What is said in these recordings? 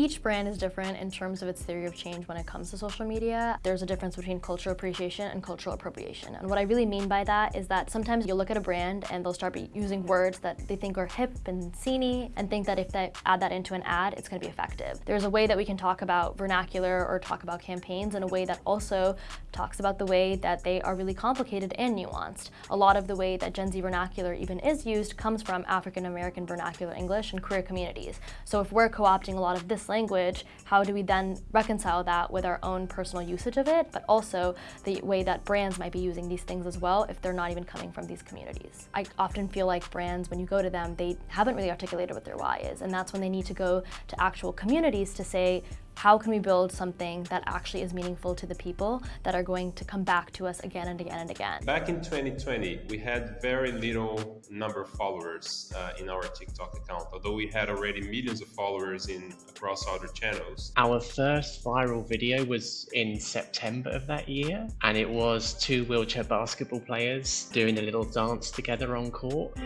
Each brand is different in terms of its theory of change when it comes to social media. There's a difference between cultural appreciation and cultural appropriation. And what I really mean by that is that sometimes you'll look at a brand and they'll start using words that they think are hip and sceney and think that if they add that into an ad, it's gonna be effective. There's a way that we can talk about vernacular or talk about campaigns in a way that also talks about the way that they are really complicated and nuanced. A lot of the way that Gen Z vernacular even is used comes from African American vernacular English and queer communities. So if we're co-opting a lot of this language, how do we then reconcile that with our own personal usage of it, but also the way that brands might be using these things as well if they're not even coming from these communities. I often feel like brands, when you go to them, they haven't really articulated what their why is, and that's when they need to go to actual communities to say, how can we build something that actually is meaningful to the people that are going to come back to us again and again and again? Back in 2020, we had very little number of followers uh, in our TikTok account, although we had already millions of followers in across other channels. Our first viral video was in September of that year, and it was two wheelchair basketball players doing a little dance together on court.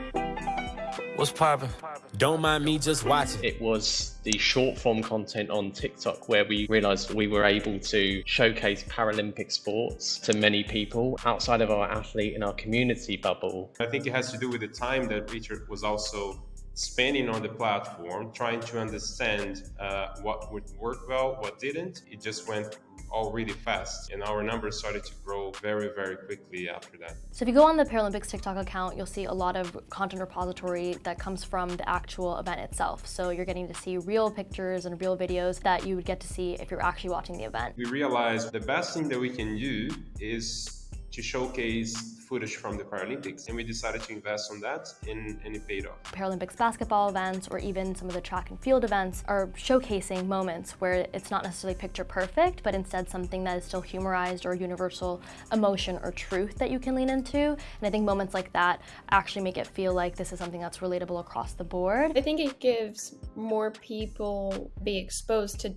What's poppin'? Don't mind me just watching. It was the short form content on TikTok where we realized we were able to showcase Paralympic sports to many people outside of our athlete and our community bubble. I think it has to do with the time that Richard was also spending on the platform, trying to understand uh, what would work well, what didn't. It just went all really fast and our numbers started to grow very, very quickly after that. So if you go on the Paralympics TikTok account, you'll see a lot of content repository that comes from the actual event itself. So you're getting to see real pictures and real videos that you would get to see if you're actually watching the event. We realized the best thing that we can do is to showcase footage from the Paralympics. And we decided to invest on that and, and it paid off. Paralympics basketball events or even some of the track and field events are showcasing moments where it's not necessarily picture perfect, but instead something that is still humorized or universal emotion or truth that you can lean into. And I think moments like that actually make it feel like this is something that's relatable across the board. I think it gives more people be exposed to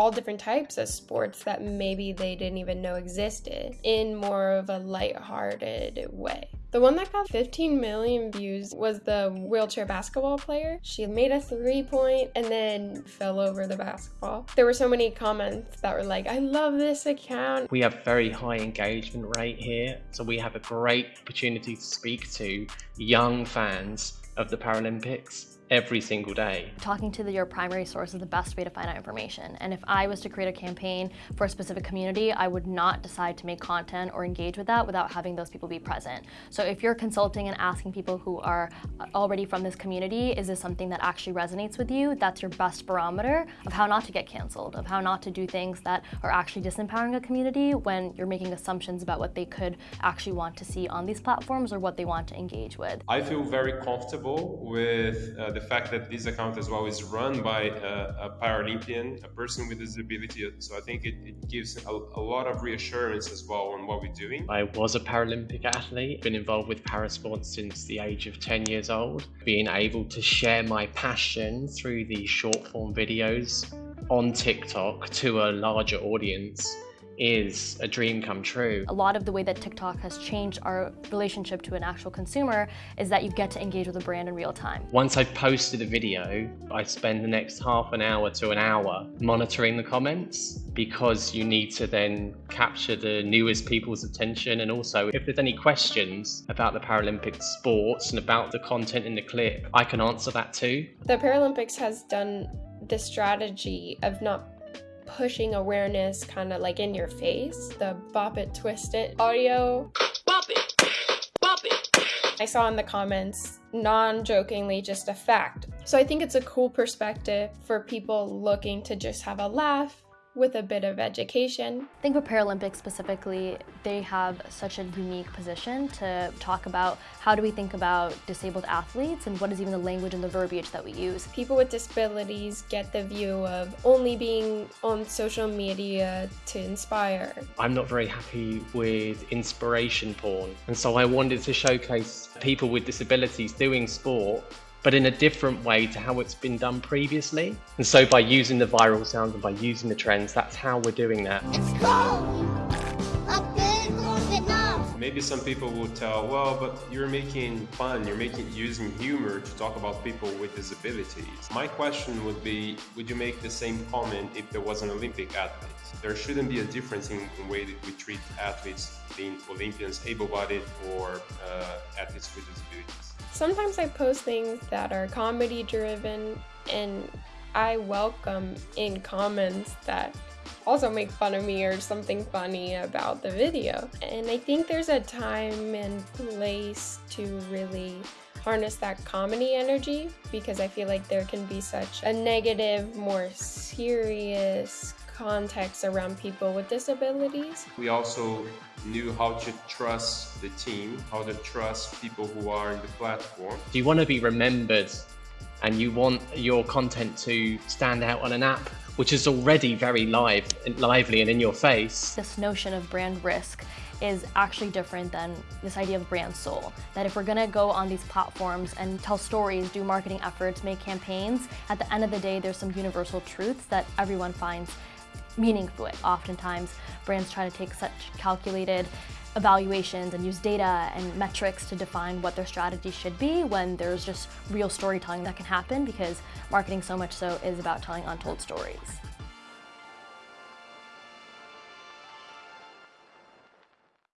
all different types of sports that maybe they didn't even know existed in more of a light-hearted way. The one that got 15 million views was the wheelchair basketball player. She made a three point and then fell over the basketball. There were so many comments that were like, I love this account. We have very high engagement rate here, so we have a great opportunity to speak to young fans of the Paralympics every single day. Talking to the, your primary source is the best way to find out information. And if I was to create a campaign for a specific community, I would not decide to make content or engage with that without having those people be present. So if you're consulting and asking people who are already from this community, is this something that actually resonates with you? That's your best barometer of how not to get canceled, of how not to do things that are actually disempowering a community when you're making assumptions about what they could actually want to see on these platforms or what they want to engage with. I feel very comfortable with uh, the the fact that this account as well is run by a, a Paralympian, a person with disability. So I think it, it gives a, a, lot of reassurance as well on what we're doing. I was a Paralympic athlete, been involved with parasport since the age of 10 years old. Being able to share my passion through these short form videos on TikTok to a larger audience is a dream come true. A lot of the way that TikTok has changed our relationship to an actual consumer is that you get to engage with a brand in real time. Once I've posted a video, I spend the next half an hour to an hour monitoring the comments because you need to then capture the newest people's attention and also if there's any questions about the Paralympic sports and about the content in the clip, I can answer that too. The Paralympics has done the strategy of not pushing awareness kind of like in your face. The bop it, twist it audio. Bop it, bop it. I saw in the comments, non-jokingly, just a fact. So I think it's a cool perspective for people looking to just have a laugh, with a bit of education. I think for Paralympics specifically, they have such a unique position to talk about how do we think about disabled athletes and what is even the language and the verbiage that we use. People with disabilities get the view of only being on social media to inspire. I'm not very happy with inspiration porn and so I wanted to showcase people with disabilities doing sport but in a different way to how it's been done previously. And so by using the viral sounds and by using the trends, that's how we're doing that. Maybe some people will tell, well, but you're making fun, you're making using humor to talk about people with disabilities. My question would be, would you make the same comment if there was an Olympic athlete? There shouldn't be a difference in the way that we treat athletes, being Olympians, able-bodied, or uh, athletes with disabilities. Sometimes I post things that are comedy driven and I welcome in comments that also make fun of me or something funny about the video. And I think there's a time and place to really harness that comedy energy because I feel like there can be such a negative, more serious context around people with disabilities. We also knew how to trust the team, how to trust people who are in the platform. Do you want to be remembered and you want your content to stand out on an app which is already very live, lively and in your face. This notion of brand risk is actually different than this idea of brand soul. That if we're gonna go on these platforms and tell stories, do marketing efforts, make campaigns, at the end of the day, there's some universal truths that everyone finds meaningful. Oftentimes, brands try to take such calculated evaluations and use data and metrics to define what their strategy should be when there's just real storytelling that can happen because marketing so much so is about telling untold stories.